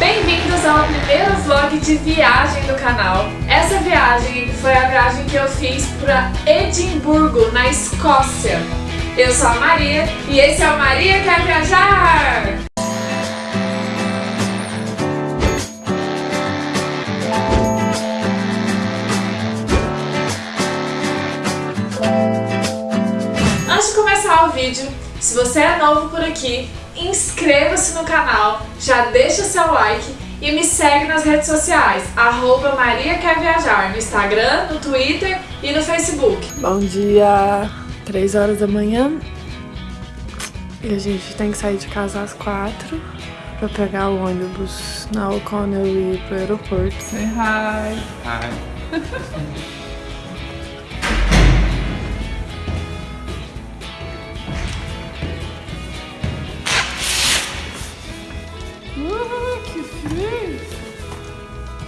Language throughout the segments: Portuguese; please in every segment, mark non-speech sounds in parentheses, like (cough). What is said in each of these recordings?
Bem-vindos ao primeiro vlog de viagem do canal. Essa viagem foi a viagem que eu fiz para Edimburgo, na Escócia. Eu sou a Maria e esse é o Maria Quer Viajar! Antes de começar o vídeo, se você é novo por aqui, inscreva-se no canal, já deixa seu like e me segue nas redes sociais, arroba Maria Quer Viajar, no Instagram, no Twitter e no Facebook. Bom dia, 3 horas da manhã e a gente tem que sair de casa às 4 pra pegar o ônibus na O'Connell e ir pro aeroporto. Say hi! Hi. (laughs)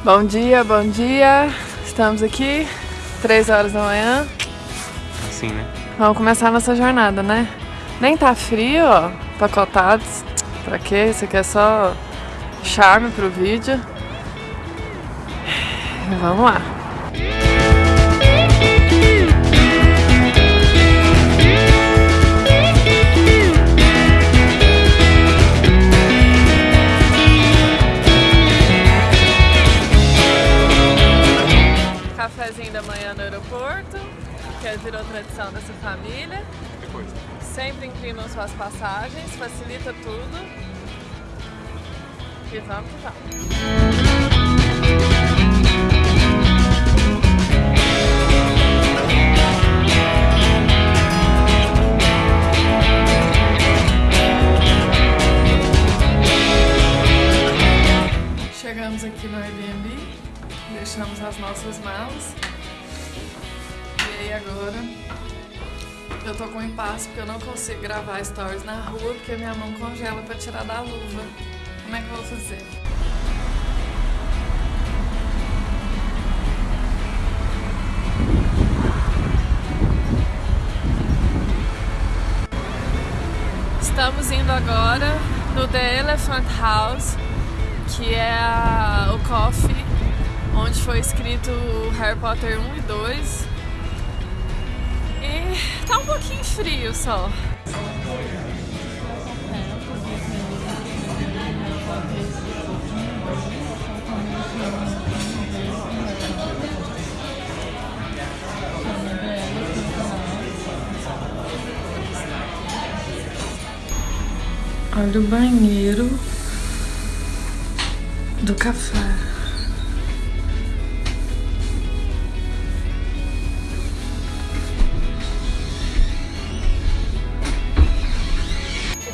Bom dia, bom dia! Estamos aqui, 3 horas da manhã. Assim, né? Vamos começar a nossa jornada, né? Nem tá frio, ó, pacotados. Pra quê? Isso aqui é só charme pro vídeo. (sighs) Vamos lá. Virou tradição dessa família. Depois. Sempre inclinam suas passagens, facilita tudo. E vamos que vamos. Gravar stories na rua porque minha mão congela pra tirar da luva. Como é que eu vou fazer? Estamos indo agora no The Elephant House, que é a- o coffee onde foi escrito Harry Potter 1 e 2. E tá um pouquinho frio só. Olha o banheiro do café.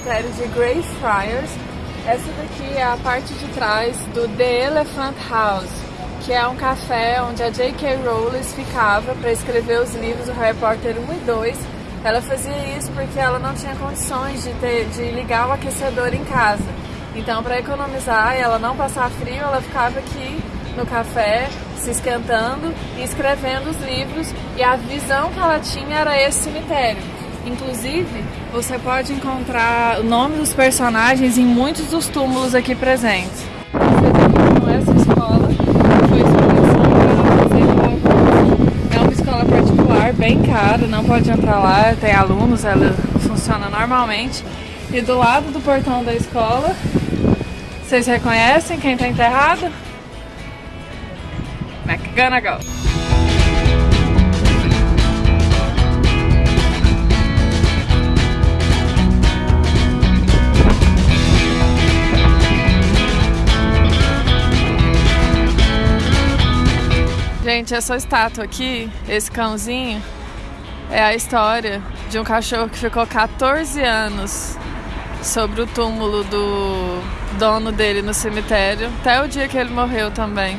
cemitério de Greyfriars. Essa daqui é a parte de trás do The Elephant House, que é um café onde a J.K. Rowling ficava para escrever os livros do Harry Potter 1 e 2. Ela fazia isso porque ela não tinha condições de, ter, de ligar o aquecedor em casa. Então, para economizar e ela não passar frio, ela ficava aqui no café, se esquentando e escrevendo os livros. E a visão que ela tinha era esse cemitério. Inclusive, você pode encontrar o nome dos personagens em muitos dos túmulos aqui presentes. Então, essa escola foi seleção para fazer uma- É uma escola particular, bem cara, não pode entrar lá, tem alunos, ela funciona normalmente. E do lado do portão da escola, vocês reconhecem quem está enterrado? McGonagall. Gente, essa estátua aqui, esse cãozinho, é a história de um cachorro que ficou 14 anos sobre o túmulo do dono dele no cemitério, até o dia que ele morreu também.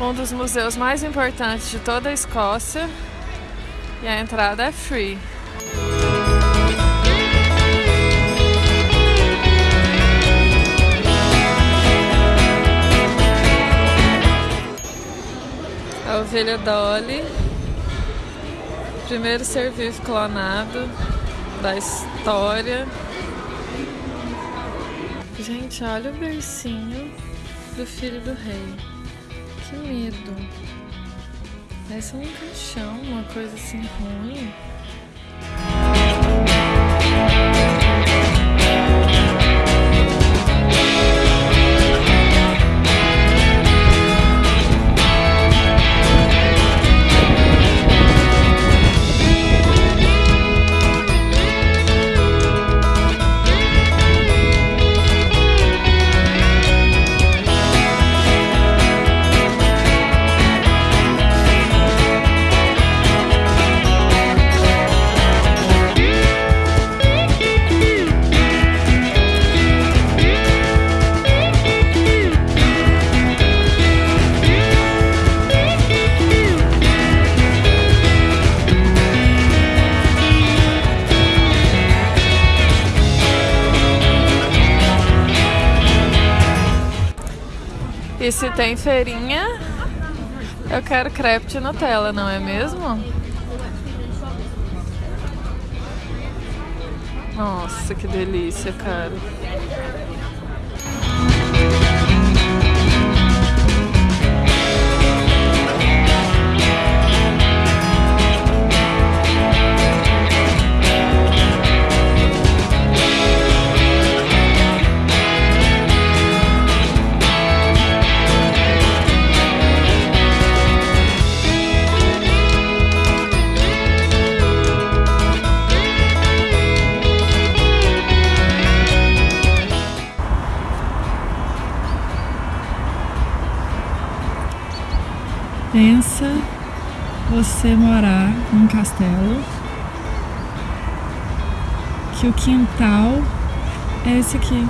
Um dos museus mais importantes de toda a Escócia e a entrada é free. Ovelha Dolly, primeiro ser vivo clonado da história. Gente, olha o bercinho do filho do rei. Que medo. Parece um caixão, uma coisa assim ruim. E se tem feirinha, eu quero crepe de Nutella, não é mesmo? Nossa, que delícia, cara. Num castelo que o quintal é esse aqui.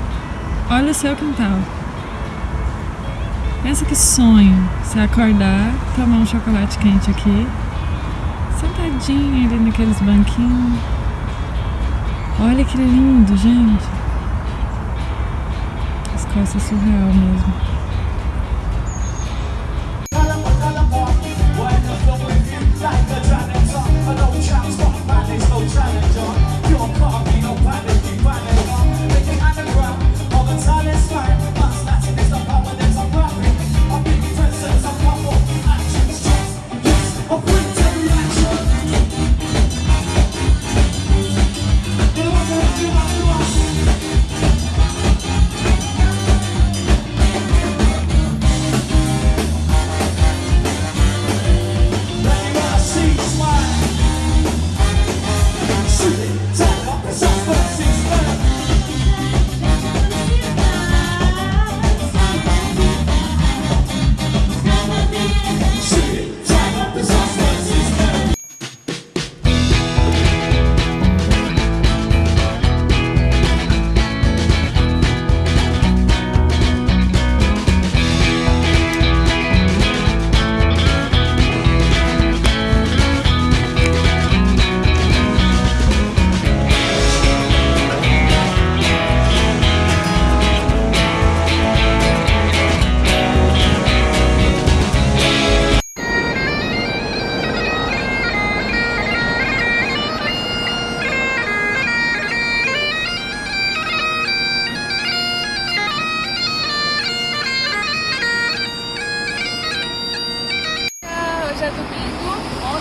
Olha o seu quintal. Pensa que sonho você acordar, tomar um chocolate quente aqui, sentadinho ali naqueles banquinhos. Olha que lindo, gente. Escócia é surreal mesmo.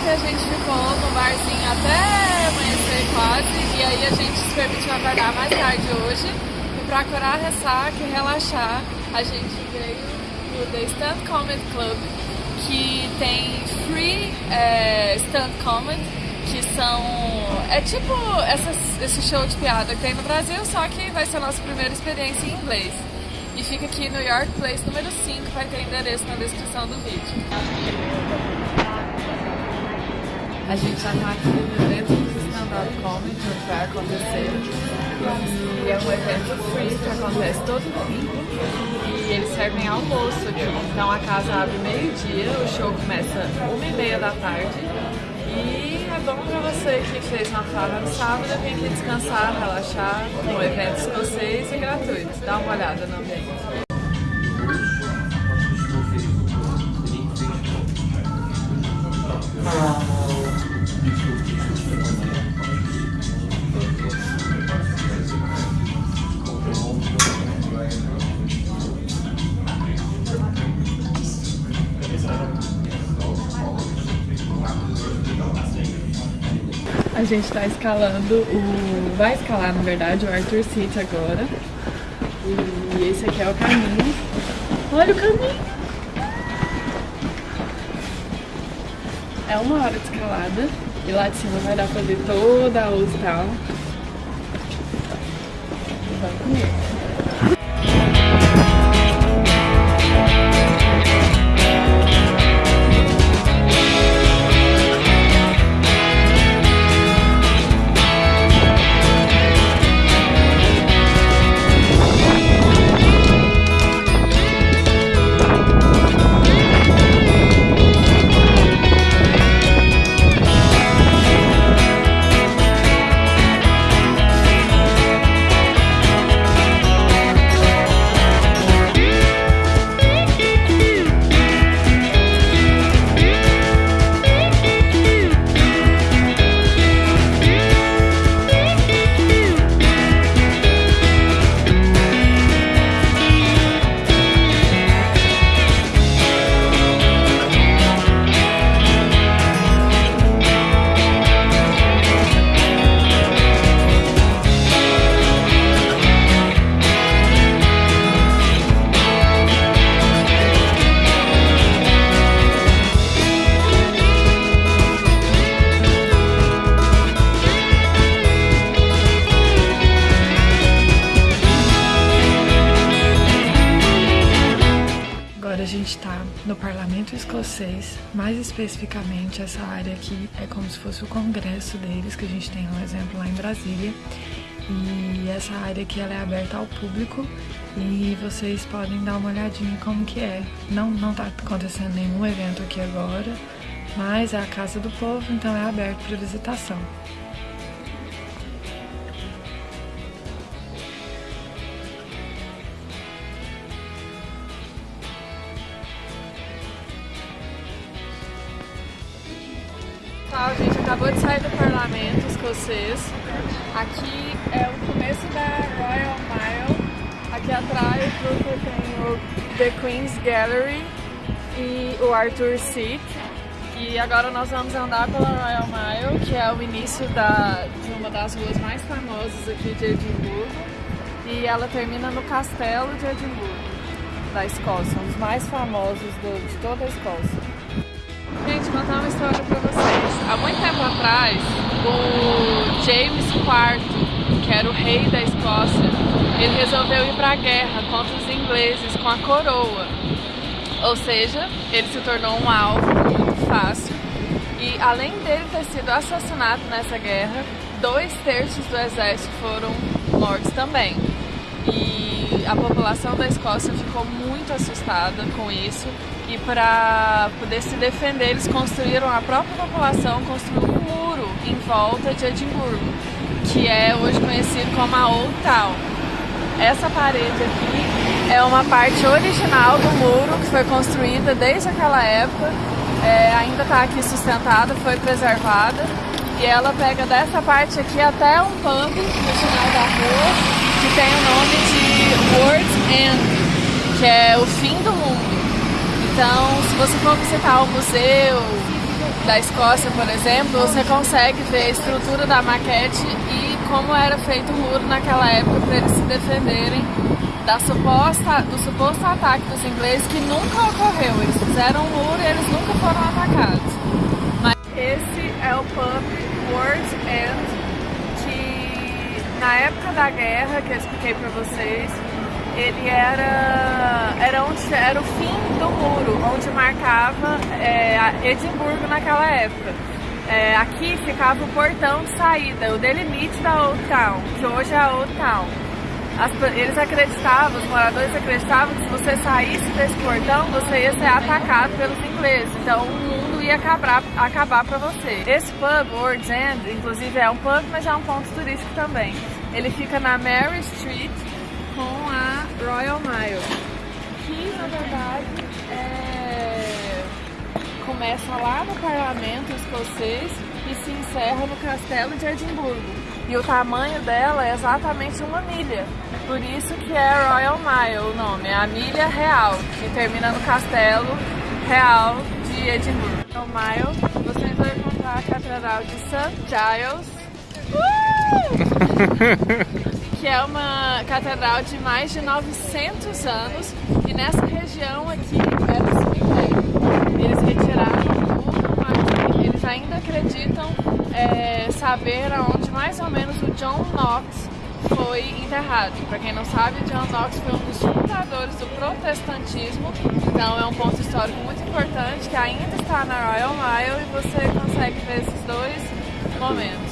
Ontem a gente ficou no barzinho até amanhecer quase. E aí a gente se permitiu acordar mais tarde hoje. E pra curar a ressaca e relaxar, a gente veio no The Stand Comedy Club, que tem free é, stand comedy, que são. É tipo essas, esse show de piada que tem no Brasil, só que vai ser a nossa primeira experiência em inglês. E fica aqui no York Place número 5, vai ter endereço na descrição do vídeo. A gente já tá aqui dentro do stand-up comedy, onde vai acontecer. E é um evento free que acontece todo domingo. E eles servem almoço aqui. Então a casa abre meio-dia, o show começa uma e meia da tarde. E é bom pra você que fez uma farra no sábado vir aqui descansar, relaxar no evento escocês e gratuito. Dá uma olhada no ambiente. A gente tá escalando o. Vai escalar na verdade o Arthur Seat agora. E esse aqui é o caminho. Olha o caminho! É uma hora de escalada e lá de cima vai dar pra ver toda a Old Town. Vai comigo. Escocês, mais especificamente essa área aqui é como se fosse o congresso deles, que a gente tem um exemplo lá em Brasília. E essa área aqui ela é aberta ao público e vocês podem dar uma olhadinha como que é. Não, não tá acontecendo nenhum evento aqui agora, mas é a casa do povo, então é aberto para visitação. Escocês. Aqui é o começo da Royal Mile. Aqui atrás você tem o The Queen's Gallery e o Arthur Seat. E agora nós vamos andar pela Royal Mile, que é o início da, de uma das ruas mais famosas aqui de Edimburgo. E ela termina no Castelo de Edimburgo, da Escócia, um dos mais famosos do- de toda a Escócia. Gente, contar uma história pra vocês. Há muito tempo atrás, o James IV, que era o rei da Escócia, ele resolveu ir pra guerra contra os ingleses com a coroa. Ou seja, ele se tornou um alvo muito fácil. E além dele ter sido assassinado nessa guerra, dois terços do exército foram mortos também. E a população da Escócia ficou muito assustada com isso. E para poder se defender, eles construíram, a própria população construiu um muro em volta de Edimburgo, que é hoje conhecido como a Old Town. Essa parede aqui é uma parte original do muro que foi construída desde aquela época, é, ainda está aqui sustentada, foi preservada. E ela pega dessa parte aqui até um pub no final da rua, que tem o nome de World's End, que é o fim do mundo. Então, se você for visitar o museu da Escócia, por exemplo, você consegue ver a estrutura da maquete e como era feito o muro naquela época para eles se defenderem da suposta, do suposto ataque dos ingleses que nunca ocorreu. Eles fizeram um muro e eles nunca foram atacados. Mas esse é o pub World's End, na época da guerra, que eu expliquei para vocês, ele era, era, onde, era o fim do muro, onde marcava é, Edimburgo naquela época. É, aqui ficava o portão de saída, o delimite da Old Town, que hoje é a Old Town. As, eles acreditavam, os moradores acreditavam que se você saísse desse portão, você ia ser atacado pelos ingleses. Então o mundo ia acabar, acabar para você. Esse pub, World's End, inclusive é um pub, mas é um ponto turístico também. Ele fica na Mary Street, com a Royal Mile, que na verdade é... começa lá no parlamento escocês e se encerra no castelo de Edimburgo. E o tamanho dela é exatamente uma milha, por isso que é Royal Mile o nome, é a milha real, que termina no castelo real de Edimburgo. Royal Mile, vocês vão encontrar a Catedral de St. Giles, uh! (laughs) que é uma catedral de mais de 900 anos e nessa região aqui era cemitério. Eles retiraram tudo, mas eles ainda acreditam é, saber aonde mais ou menos o John Knox foi enterrado. Para quem não sabe, John Knox foi um dos fundadores do protestantismo, então é um ponto histórico muito importante que ainda está na Royal Mile e você consegue ver esses dois momentos.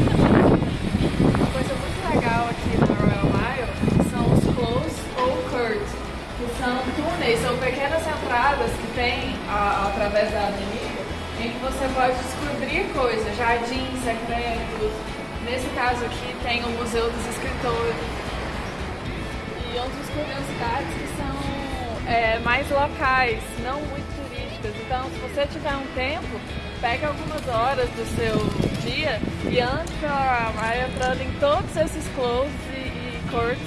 Uma coisa muito legal aqui na Royal Mile são os close ou curd, que são túneis, são pequenas entradas que tem através da avenida em que você pode descobrir coisas, jardins secretos, Nesse caso aqui tem o Museu dos Escritores. E outras curiosidades que são é, mais locais, não muito turísticas. Então, se você tiver um tempo, pegue algumas horas do seu dia e ande pela Maia entrando em todos esses closes e, e courts,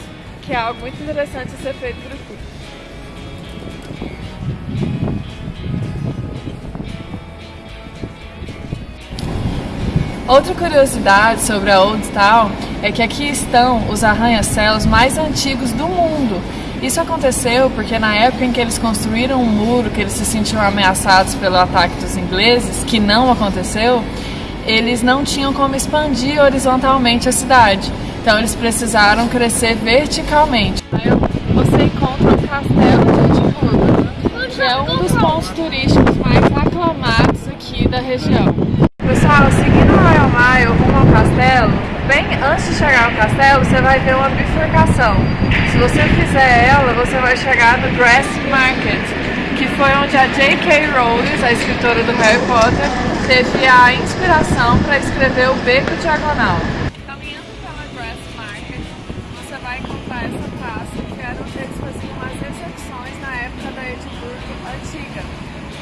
que é algo muito interessante a ser feito por aqui. Outra curiosidade sobre a Old Town é que aqui estão os arranha-céus mais antigos do mundo. Isso aconteceu porque na época em que eles construíram um muro, que eles se sentiam ameaçados pelo ataque dos ingleses, que não aconteceu, eles não tinham como expandir horizontalmente a cidade. Então eles precisaram crescer verticalmente. Você encontra o castelo de Edimburgo, que é um dos pontos turísticos mais aclamados aqui da região. Pessoal, seguindo a Royal Mile rumo ao castelo, bem antes de chegar ao castelo, você vai ver uma bifurcação. Se você fizer ela, você vai chegar no Grass Market, que foi onde a J.K. Rowling, a escritora do Harry Potter, teve a inspiração para escrever o Beco Diagonal. Caminhando pela Grass Market, você vai encontrar essa praça, que era onde eles faziam as na época da Edimburgo antiga.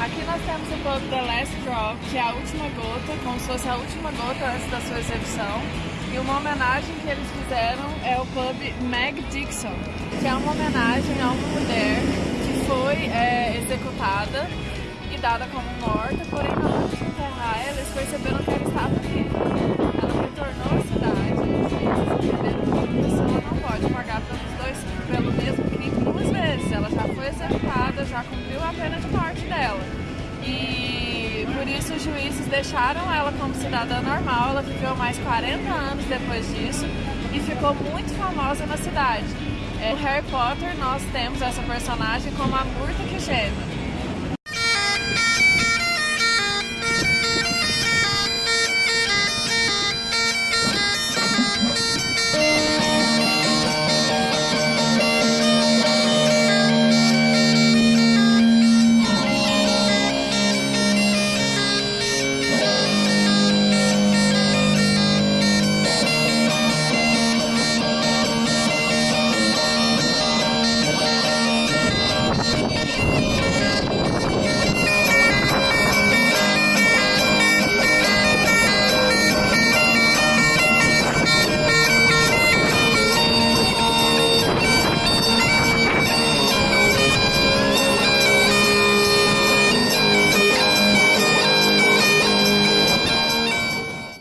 Aqui nós temos o pub The Last Drop, que é a última gota, como se fosse a última gota antes da sua execução. E uma homenagem que eles fizeram é o pub Meg Dixon, que é uma homenagem a uma mulher que foi é, executada e dada como morta, porém na hora de enterrar eles perceberam que ela estava viva. Ela retornou à cidade e entenderam deixaram ela como cidadã normal. Ela viveu mais 40 anos depois disso e ficou muito famosa na cidade. É, no Harry Potter nós temos essa personagem como a Murta que geme.